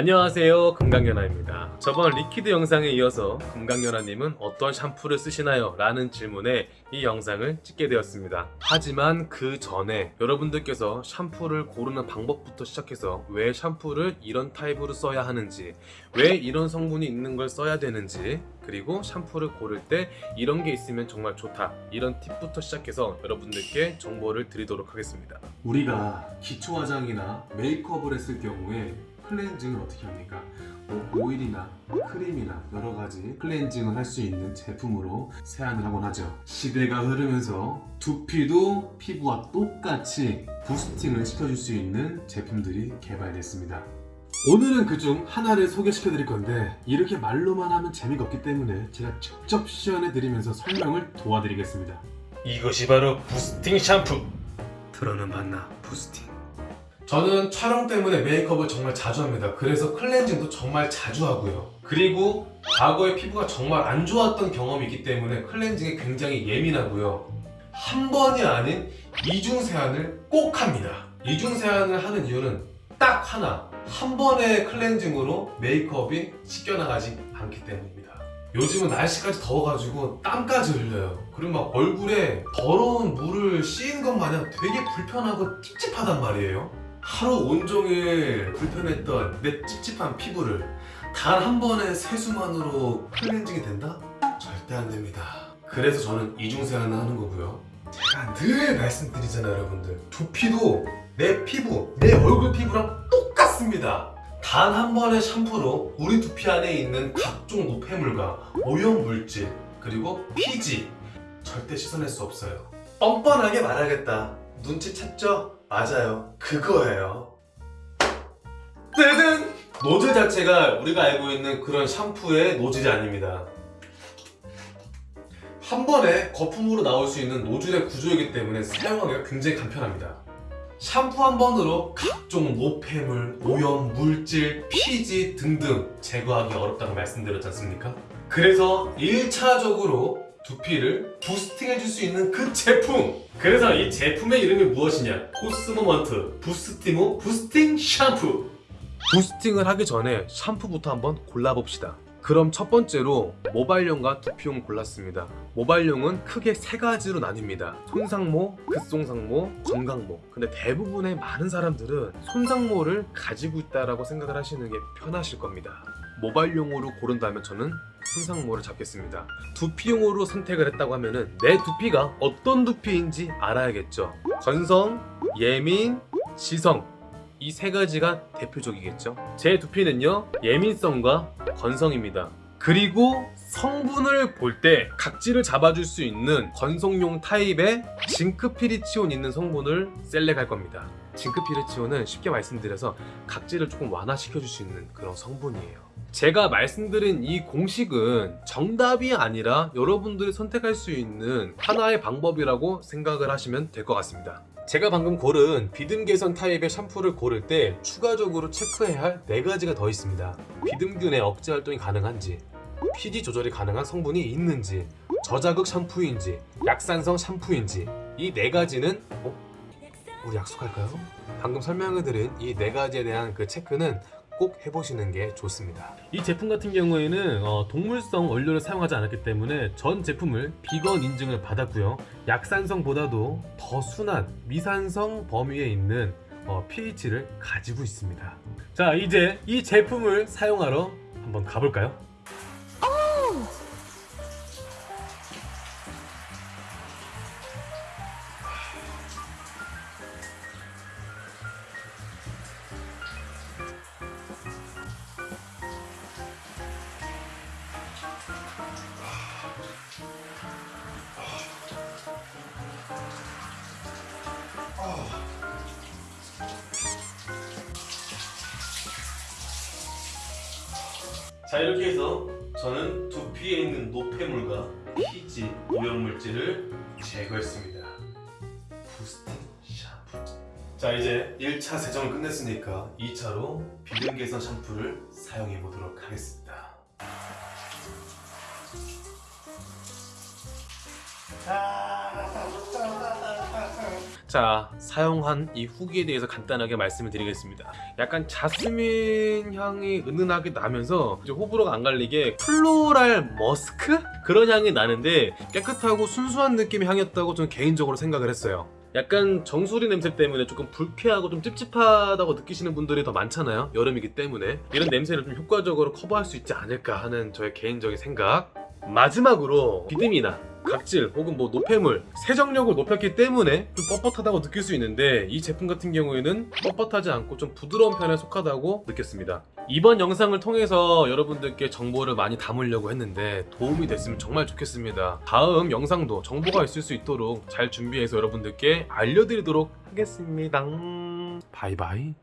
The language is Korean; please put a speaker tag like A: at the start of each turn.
A: 안녕하세요. 금강연아입니다. 저번 liquid 영상에 이어서 금강연아님은 어떤 샴푸를 쓰시나요? 라는 질문에 이 영상을 찍게 되었습니다. 하지만 그 전에 여러분들께서 샴푸를 고르는 방법부터 시작해서 왜 샴푸를 이런 타입으로 써야 하는지 왜 이런 성분이 있는 걸 써야 되는지 그리고 샴푸를 고를 때 이런 게 있으면 정말 좋다. 이런 팁부터 시작해서 여러분들께 정보를 드리도록 하겠습니다. 우리가 기초 화장이나 메이크업을 했을 경우에 클렌징을 어떻게 합니까? 뭐 오일이나 크림이나 여러 가지 클렌징을 할 수 있는 제품으로 세안을 하곤 하죠. 시대가 흐르면서 두피도 피부와 똑같이 부스팅을 시켜줄 수 있는 제품들이 개발됐습니다. 오늘은 그 중 하나를 소개시켜 드릴 건데 이렇게 말로만 하면 재미가 없기 때문에 제가 직접 시연해 드리면서 설명을 도와드리겠습니다. 이것이 바로 부스팅 샴푸! 들어는 봤나 부스팅 저는 촬영 때문에 메이크업을 정말 자주 합니다. 그래서 클렌징도 정말 자주 하고요. 그리고 과거에 피부가 정말 안 좋았던 경험이 있기 때문에 클렌징에 굉장히 예민하고요. 한 번이 아닌 이중 세안을 꼭 합니다. 이중 세안을 하는 이유는 딱 하나. 한 번의 클렌징으로 메이크업이 씻겨나가지 않기 때문입니다. 요즘은 날씨까지 더워가지고 땀까지 흘려요. 그리고 막 얼굴에 더러운 물을 씌인 것 마냥 되게 불편하고 찝찝하단 말이에요. 하루 온종일 불편했던 내 찝찝한 피부를 단 한 번의 세수만으로 클렌징이 된다? 절대 안 됩니다. 그래서 저는 이중 세안을 하는 거고요. 제가 늘 말씀드리잖아요, 여러분들. 두피도 내 피부, 내 얼굴 피부랑 똑같습니다. 단 한 번의 샴푸로 우리 두피 안에 있는 각종 노폐물과 오염 물질 그리고 피지 절대 씻어낼 수 없어요. 뻔뻔하게 말하겠다. 눈치챘죠? 맞아요. 그거예요. 뜨든! 노즐 자체가 우리가 알고 있는 그런 샴푸의 노즐이 아닙니다. 한 번에 거품으로 나올 수 있는 노즐의 구조이기 때문에 사용하기가 굉장히 간편합니다. 샴푸 한 번으로 각종 노폐물, 오염, 물질, 피지 등등 제거하기 어렵다고 말씀드렸지 않습니까? 그래서 1차적으로 두피를 boosting해줄 수 있는 그 제품! 그래서 이 제품의 이름이 무엇이냐? 코스모먼트 부스티모 boosting 샴푸! boosting을 하기 전에 샴푸부터 한번 골라봅시다. 그럼 첫 번째로 모발용과 두피용 골랐습니다. 모발용은 크게 세 가지로 나뉩니다. 손상모, 급손상모, 건강모. 근데 대부분의 많은 사람들은 손상모를 가지고 있다라고 생각을 하시는 게 편하실 겁니다. 모발용으로 고른다면 저는 손상모를 잡겠습니다. 두피용으로 선택을 했다고 하면은 내 두피가 어떤 두피인지 알아야겠죠. 건성, 예민, 지성 이 세 가지가 대표적이겠죠. 제 두피는요 예민성과 건성입니다. 그리고 성분을 볼 때 각질을 잡아줄 수 있는 건성용 타입의 징크피리치온 있는 성분을 셀렉할 겁니다. 징크피리치온은 쉽게 말씀드려서 각질을 조금 완화시켜줄 수 있는 그런 성분이에요. 제가 말씀드린 이 공식은 정답이 아니라 여러분들이 선택할 수 있는 하나의 방법이라고 생각을 하시면 될 것 같습니다. 제가 방금 고른 비듬 개선 타입의 샴푸를 고를 때 추가적으로 체크해야 할 4가지가 더 있습니다. 비듬균의 억제 활동이 가능한지, 피지 조절이 가능한 성분이 있는지, 저자극 샴푸인지, 약산성 샴푸인지 이 4가지는 어? 우리 약속할까요? 방금 설명해드린 이 4가지에 대한 그 체크는 꼭 해보시는 게 좋습니다. 이 제품 같은 경우에는 어, 동물성 원료를 사용하지 않았기 때문에 전 제품을 비건 인증을 받았고요. 약산성보다도 더 순한 미산성 범위에 있는 어, pH를 가지고 있습니다. 자 이제 이 제품을 사용하러 한번 가볼까요? 자 이렇게 해서 저는 두피에 있는 노폐물과 피지, 오염물질을 제거했습니다. 부스팅 샴푸. 자 이제 1차 세정을 끝냈으니까 2차로 비듬 개선 샴푸를 사용해 보도록 하겠습니다 자, 사용한 이 후기에 대해서 간단하게 말씀을 드리겠습니다. 약간 자스민 향이 은은하게 나면서 이제 호불호가 안 갈리게 플로랄 머스크? 그런 향이 나는데 깨끗하고 순수한 느낌의 향이었다고 저는 개인적으로 생각을 했어요. 약간 정수리 냄새 때문에 조금 불쾌하고 좀 찝찝하다고 느끼시는 분들이 더 많잖아요. 여름이기 때문에. 이런 냄새를 좀 효과적으로 커버할 수 있지 않을까 하는 저의 개인적인 생각. 마지막으로 비듬이나 각질 혹은 뭐 노폐물 세정력을 높였기 때문에 좀 뻣뻣하다고 느낄 수 있는데 이 제품 같은 경우에는 뻣뻣하지 않고 좀 부드러운 편에 속하다고 느꼈습니다. 이번 영상을 통해서 여러분들께 정보를 많이 담으려고 했는데 도움이 됐으면 정말 좋겠습니다. 다음 영상도 정보가 있을 수 있도록 잘 준비해서 여러분들께 알려드리도록 하겠습니다. 바이바이